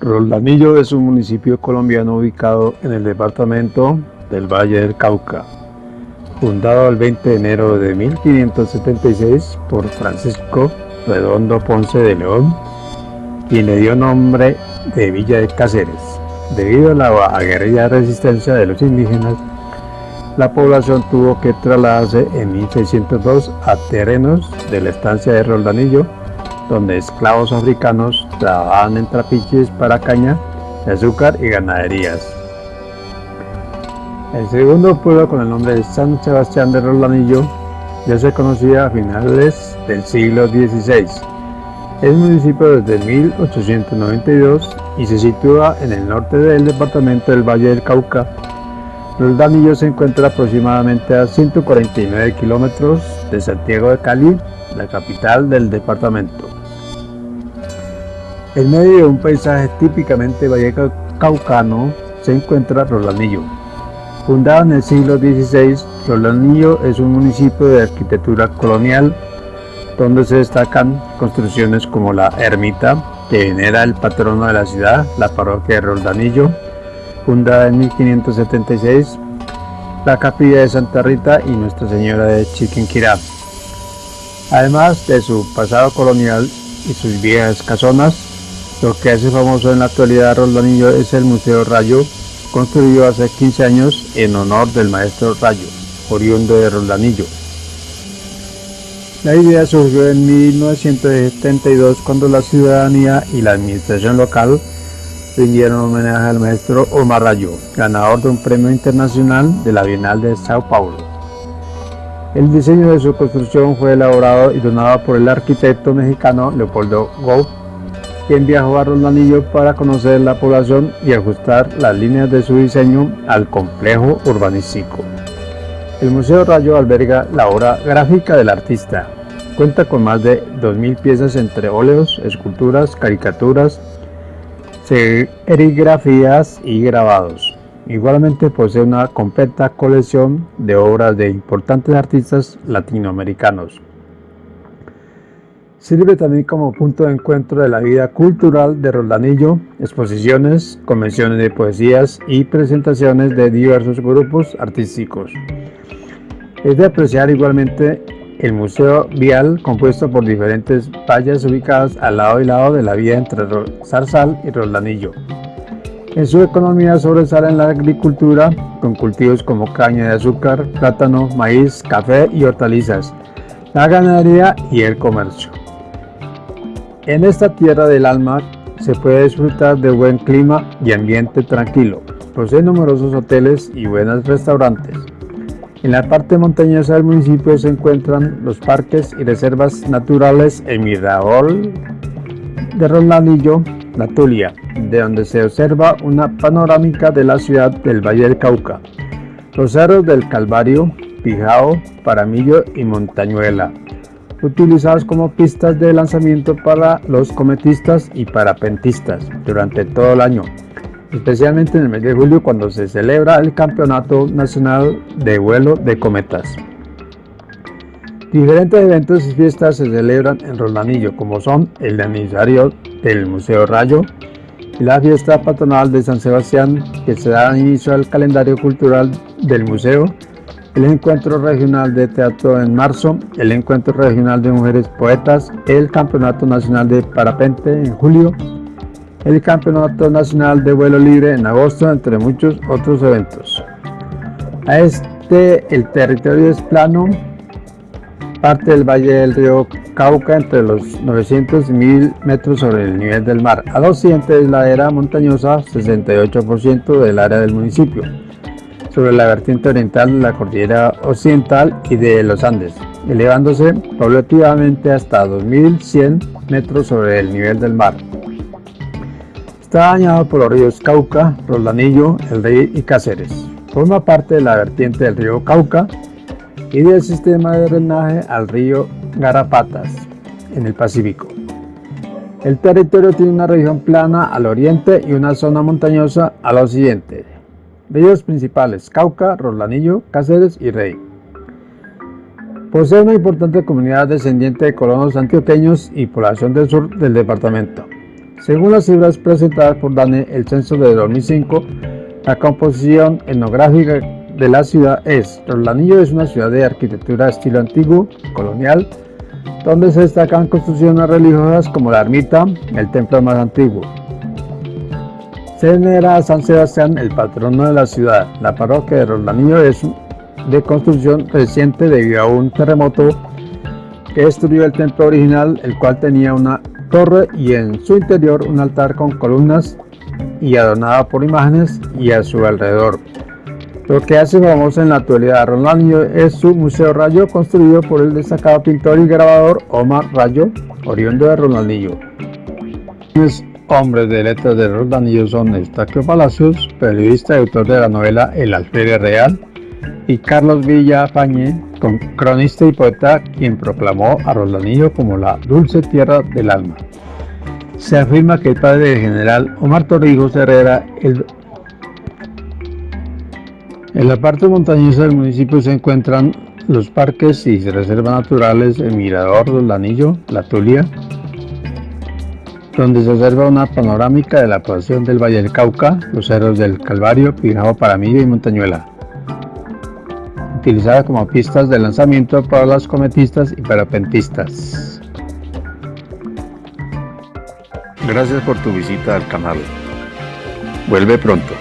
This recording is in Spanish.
Roldanillo es un municipio colombiano ubicado en el departamento del Valle del Cauca, fundado el 20 de enero de 1576 por Francisco Redondo Ponce de León, y le dio nombre de Villa de Cáceres. Debido a la aguerrida resistencia de los indígenas, la población tuvo que trasladarse en 1602 a terrenos de la estancia de Roldanillo, donde esclavos africanos trabajaban en trapiches para caña azúcar y ganaderías. El segundo pueblo con el nombre de San Sebastián de Rolanillo ya se conocía a finales del siglo XVI. Es municipio desde 1892 y se sitúa en el norte del departamento del Valle del Cauca. Roldanillo se encuentra aproximadamente a 149 kilómetros de Santiago de Cali, la capital del departamento. En medio de un paisaje típicamente vallecaucano se encuentra Rolanillo. Fundado en el siglo XVI, Rolanillo es un municipio de arquitectura colonial donde se destacan construcciones como la ermita, que venera el patrono de la ciudad, la parroquia de Roldanillo, fundada en 1576, la capilla de Santa Rita y Nuestra Señora de Chiquinquirá. Además de su pasado colonial y sus viejas casonas, lo que hace famoso en la actualidad Roldanillo es el Museo Rayo, construido hace 15 años en honor del maestro Rayo, oriundo de Roldanillo. La idea surgió en 1972 cuando la ciudadanía y la administración local rindieron homenaje al maestro Omar Rayo, ganador de un premio internacional de la Bienal de Sao Paulo. El diseño de su construcción fue elaborado y donado por el arquitecto mexicano Leopoldo Gou quien viajó a Roldanillo para conocer la población y ajustar las líneas de su diseño al complejo urbanístico. El Museo Rayo alberga la obra gráfica del artista. Cuenta con más de 2.000 piezas entre óleos, esculturas, caricaturas, serigrafías y grabados. Igualmente posee una completa colección de obras de importantes artistas latinoamericanos. Sirve también como punto de encuentro de la vida cultural de Roldanillo, exposiciones, convenciones de poesías y presentaciones de diversos grupos artísticos. Es de apreciar igualmente el Museo Vial, compuesto por diferentes vallas ubicadas al lado y lado de la vía entre Zarzal y Roldanillo. En su economía sobresale la agricultura, con cultivos como caña de azúcar, plátano, maíz, café y hortalizas, la ganadería y el comercio. En esta tierra del alma se puede disfrutar de buen clima y ambiente tranquilo. Posee numerosos hoteles y buenos restaurantes. En la parte montañosa del municipio se encuentran los parques y reservas naturales en Mirador de Rolanillo, La Tulia, de donde se observa una panorámica de la ciudad del Valle del Cauca, los cerros del Calvario, Pijao, Paramillo y Montañuela, utilizados como pistas de lanzamiento para los cometistas y parapentistas durante todo el año, especialmente en el mes de julio cuando se celebra el Campeonato Nacional de Vuelo de Cometas. Diferentes eventos y fiestas se celebran en Rolanillo, como son el aniversario del Museo Rayo y la fiesta patronal de San Sebastián, que se da inicio al calendario cultural del museo el Encuentro Regional de Teatro en marzo, el Encuentro Regional de Mujeres Poetas, el Campeonato Nacional de Parapente en julio, el Campeonato Nacional de Vuelo Libre en agosto, entre muchos otros eventos. A este, el territorio es plano, parte del valle del río Cauca entre los 900 y 1000 metros sobre el nivel del mar. Al occidente es la era montañosa, 68% del área del municipio sobre la vertiente oriental de la cordillera occidental y de los Andes, elevándose paulativamente hasta 2100 metros sobre el nivel del mar. Está bañado por los ríos Cauca, Roldanillo, El Rey y Cáceres. Forma parte de la vertiente del río Cauca y del sistema de drenaje al río Garapatas, en el Pacífico. El territorio tiene una región plana al oriente y una zona montañosa al occidente. Ríos principales, Cauca, Rolanillo, Cáceres y Rey. Posee una importante comunidad descendiente de colonos antioqueños y población del sur del departamento. Según las cifras presentadas por DANE, el censo de 2005, la composición etnográfica de la ciudad es Rolanillo es una ciudad de arquitectura estilo antiguo, colonial, donde se destacan construcciones religiosas como la ermita, el templo más antiguo. Se venera a San Sebastián, el patrono de la ciudad. La parroquia de Rolanillo es de construcción reciente debido a un terremoto que destruyó el templo original, el cual tenía una torre y en su interior un altar con columnas y adornada por imágenes y a su alrededor. Lo que hace famoso en la actualidad a Rolanillo es su Museo Rayo construido por el destacado pintor y grabador Omar Rayo, oriundo de Rolanillo. Los hombres de letras de Rolanillo son Estaquio Palacios, periodista y autor de la novela El Alférez Real, y Carlos Villa Pañé, cronista y poeta, quien proclamó a Rolanillo como la dulce tierra del alma. Se afirma que el padre del general Omar Torrijos Herrera, el en la parte montañosa del municipio se encuentran los parques y reservas naturales El Mirador del Anillo, La Tulia, donde se observa una panorámica de la población del Valle del Cauca, los cerros del Calvario, Pijao, Paramillo y Montañuela utilizada como pistas de lanzamiento para los cometistas y parapentistas. Gracias por tu visita al canal. Vuelve pronto.